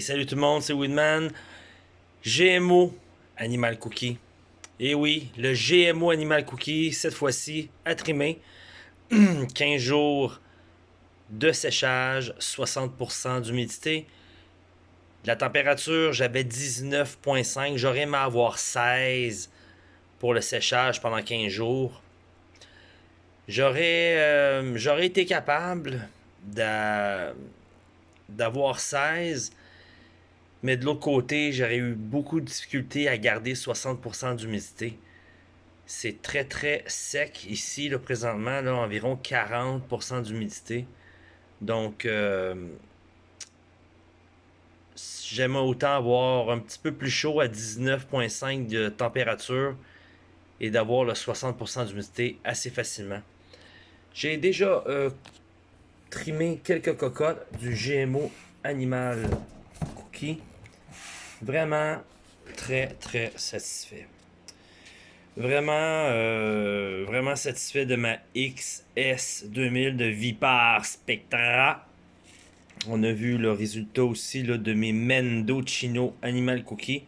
Salut tout le monde, c'est Woodman. GMO Animal Cookie. Et oui, le GMO Animal Cookie, cette fois-ci, à trimer. 15 jours de séchage, 60% d'humidité. La température, j'avais 19.5. J'aurais aimé avoir 16 pour le séchage pendant 15 jours. J'aurais euh, j'aurais été capable d'avoir 16 mais de l'autre côté, j'aurais eu beaucoup de difficultés à garder 60% d'humidité. C'est très très sec ici, là, présentement, là, environ 40% d'humidité. Donc, euh, j'aimerais autant avoir un petit peu plus chaud à 19,5 de température et d'avoir le 60% d'humidité assez facilement. J'ai déjà euh, trimé quelques cocottes du GMO Animal Cookie. Vraiment très, très satisfait. Vraiment, euh, vraiment satisfait de ma XS2000 de Vipar Spectra. On a vu le résultat aussi là, de mes Mendocino Animal Cookie.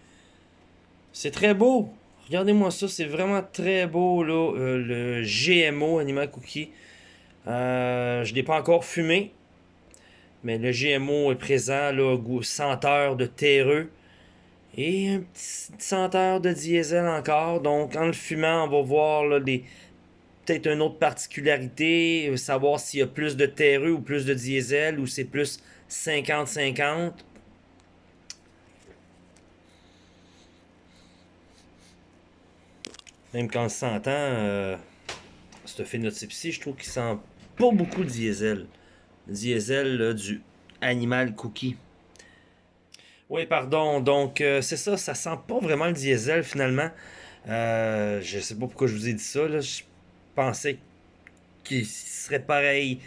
C'est très beau. Regardez-moi ça, c'est vraiment très beau, là, euh, le GMO Animal Cookie. Euh, je ne l'ai pas encore fumé, mais le GMO est présent, là, goût senteur de terreux. Et un petit senteur de diesel encore. Donc, en le fumant, on va voir peut-être une autre particularité. Savoir s'il y a plus de terreux ou plus de diesel ou c'est plus 50-50. Même quand on s'entend, euh, ce phénotype-ci, je trouve qu'il sent pas beaucoup de diesel. Diesel du Animal Cookie. Oui, pardon. Donc, euh, c'est ça, ça sent pas vraiment le diesel finalement. Euh, je sais pas pourquoi je vous ai dit ça. Je pensais qu'il serait pareil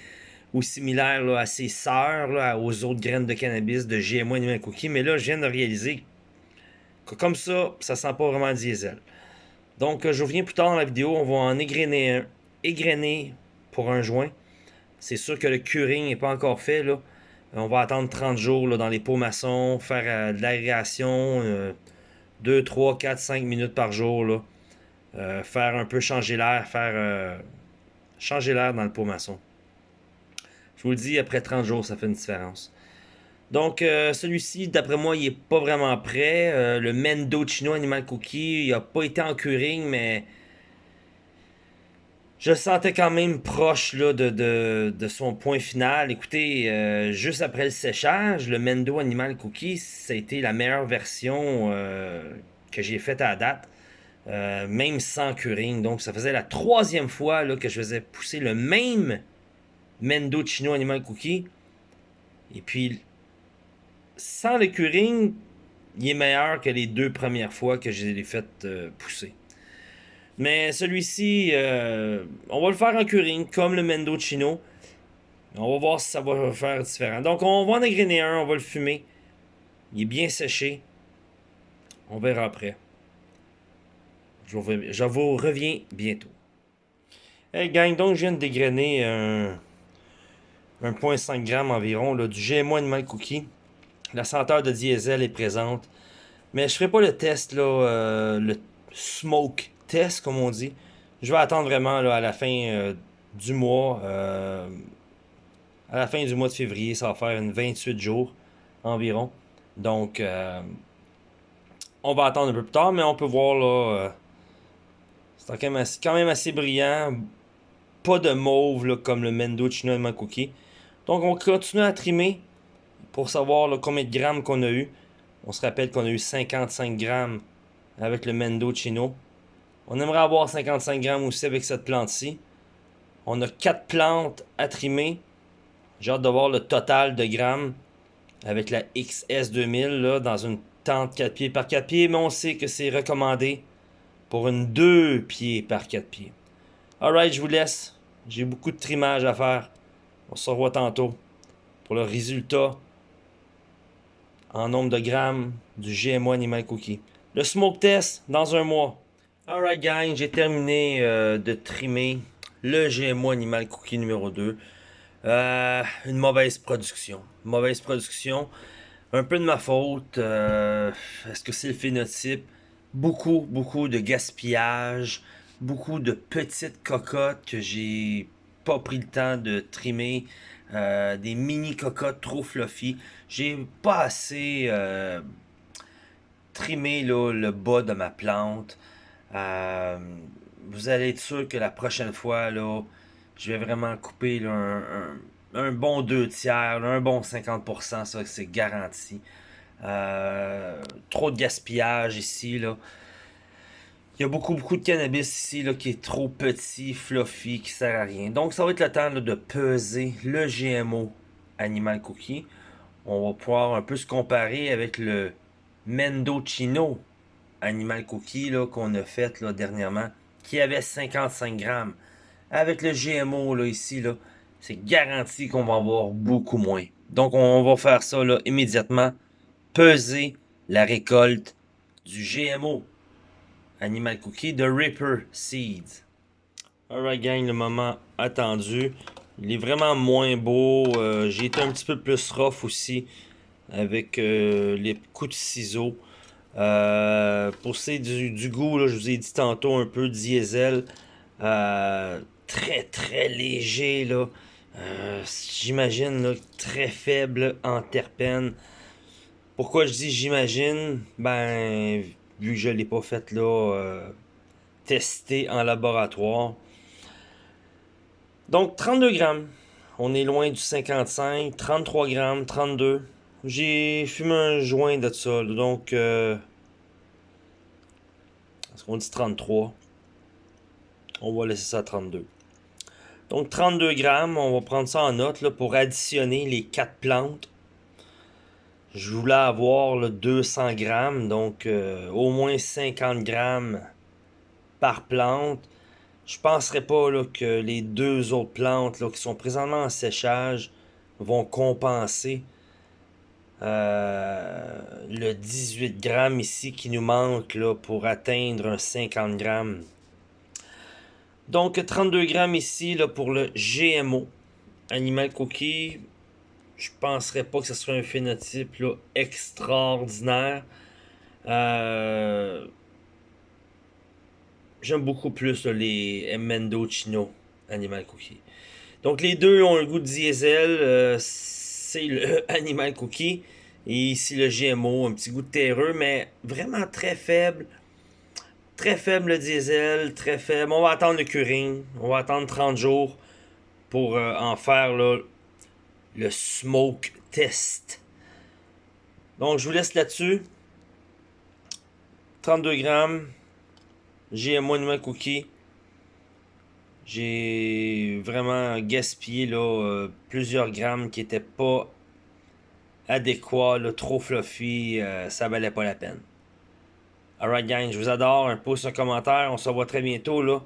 ou similaire à ses sœurs, aux autres graines de cannabis de GMO Animal Cookie. Mais là, je viens de réaliser que comme ça, ça sent pas vraiment le diesel. Donc, je reviens plus tard dans la vidéo. On va en égrener un. Égrener pour un joint. C'est sûr que le curing n'est pas encore fait. là. On va attendre 30 jours là, dans les pots maçons, faire euh, de l'aération, 2, 3, 4, 5 minutes par jour. Là. Euh, faire un peu changer l'air, faire euh, changer l'air dans le pot maçon. Je vous le dis, après 30 jours, ça fait une différence. Donc, celui-ci, d'après moi, il n'est pas vraiment prêt. le Mendocino Animal Cookie, il n'a pas été en curing, mais je sentais quand même proche là, de, son point final. Écoutez, euh, juste après le séchage, le Mendo Animal Cookie, ça a été la meilleure version euh, que j'ai faite à date. Euh, même sans curing. Donc, ça faisait la troisième fois que je faisais pousser le même Mendo Chino Animal Cookie. Et puis, sans le curing, il est meilleur que les deux premières fois que je l'ai fait pousser. Mais celui-ci, euh, on va le faire en curing, comme le Mendo Chino. On va voir si ça va faire différent. Donc, on va en agréner un, on va le fumer. Il est bien séché. On verra après. Je vous, reviens bientôt. Hey gang, donc je viens de dégrainer un 1.5 g environ là, du GMO Animal Cookie. La senteur de diesel est présente. Mais je ferai pas le test, euh, le smoke test, comme on dit. Je vais attendre vraiment à la fin euh, du mois. Euh, à la fin du mois de février, ça va faire une 28 jours environ. Donc, euh, on va attendre un peu plus tard, mais on peut voir là. c'est quand même, assez, brillant. Pas de mauve comme le Mendo Chino Cookie. Donc, on continue à trimer pour savoir combien de grammes qu'on a eu. On se rappelle qu'on a eu 55 grammes avec le Mendo Chino. On aimerait avoir 55 grammes aussi avec cette plante-ci. On a 4 plantes à trimer. J'ai hâte de voir le total de grammes avec la XS2000 là, dans une tente 4 pieds par 4 pieds. Mais on sait que c'est recommandé pour une 2 pieds par 4 pieds. Alright, je vous laisse. J'ai beaucoup de trimage à faire. On se revoit tantôt pour le résultat en nombre de grammes du GMO Animal Cookie. Le smoke test dans un mois. Alright gang, j'ai terminé euh, de trimer le GMO Animal Cookie numéro 2. Euh, une mauvaise production. Mauvaise production. Un peu de ma faute. euh, Est-ce que c'est le phénotype? Beaucoup, beaucoup de gaspillage. Beaucoup de petites cocottes que j'ai pas pris le temps de trimer. des mini cocottes trop fluffy. J'ai pas assez trimé le bas de ma plante. Euh, vous allez être sûr que la prochaine fois, là, je vais vraiment couper un, bon 2 tiers, un bon 50%, ça c'est garanti. Euh, trop de gaspillage ici, là. Il y a beaucoup, beaucoup de cannabis ici là, qui est trop petit, fluffy, qui sert à rien. Donc, ça va être le temps de peser le GMO Animal Cookie. On va pouvoir un peu se comparer avec le Mendocino Animal Cookie qu'on a fait là, dernièrement, qui avait 55 grammes. Avec le GMO là, ici, c'est garanti qu'on va avoir beaucoup moins. Donc, on va faire ça immédiatement. Peser la récolte du GMO Animal Cookie de Ripper Seeds. Alright gang, le moment attendu. Il est vraiment moins beau. Euh, J'ai été un petit peu plus rough aussi avec euh, les coups de ciseaux. Euh, pour ce du, du goût, là, je vous ai dit tantôt un peu diesel. Euh, très très léger là. Euh, J'imagine très faible en terpènes. Pourquoi je dis j'imagine? Ben, vu que je l'ai pas fait là, testé en laboratoire. Donc 32 grammes. On est loin du 55. 33 grammes, 32. J'ai fumé un joint de ça. là, Donc, est-ce qu'on dit 33? On va laisser ça à 32. Donc 32 grammes, on va prendre ça en note là, pour additionner les 4 plantes. Je voulais avoir le 200 grammes, donc euh, au moins 50 grammes par plante. Je penserais pas là, que les deux autres plantes là, qui sont présentement en séchage vont compenser euh, le 18 grammes ici qui nous manque pour atteindre un 50 grammes. Donc 32 grammes ici pour le GMO Animal Cookie. Je penserais pas que ce soit un phénotype là, extraordinaire. Euh, J'aime beaucoup plus là, les Mendocino Animal Cookie. Donc les deux ont un goût de diesel. euh, c'est le Animal Cookie. Et ici le GMO, un petit goût terreux, mais vraiment très faible. Très faible le diesel, très faible. On va attendre le curing. On va attendre 30 jours pour euh, en faire le smoke test. Donc je vous laisse là-dessus. 32 grammes. GMO Animal Cookie. J'ai vraiment gaspillé là, euh, plusieurs grammes qui étaient pas adéquats, là, trop fluffy, euh, ça valait pas la peine. Alright gang, je vous adore, un pouce, un commentaire, on se revoit très bientôt là,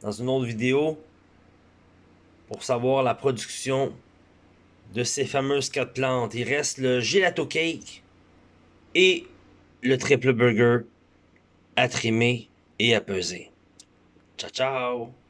dans une autre vidéo, pour savoir la production de ces fameuses quatre plantes. Il reste le gelato cake et le triple burger à trimer et à peser. Ciao ciao